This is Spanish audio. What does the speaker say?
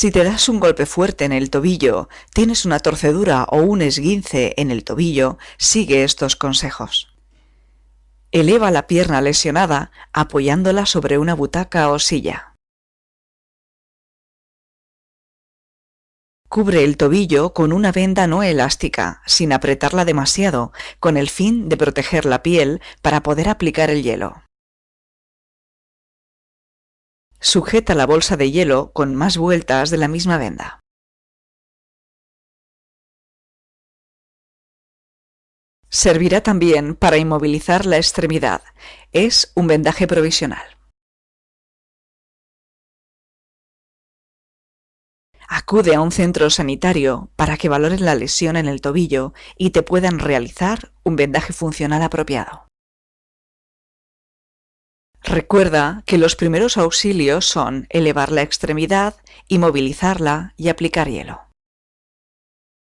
Si te das un golpe fuerte en el tobillo, tienes una torcedura o un esguince en el tobillo, sigue estos consejos. Eleva la pierna lesionada apoyándola sobre una butaca o silla. Cubre el tobillo con una venda no elástica, sin apretarla demasiado, con el fin de proteger la piel para poder aplicar el hielo. Sujeta la bolsa de hielo con más vueltas de la misma venda. Servirá también para inmovilizar la extremidad. Es un vendaje provisional. Acude a un centro sanitario para que valoren la lesión en el tobillo y te puedan realizar un vendaje funcional apropiado. Recuerda que los primeros auxilios son elevar la extremidad, inmovilizarla y aplicar hielo.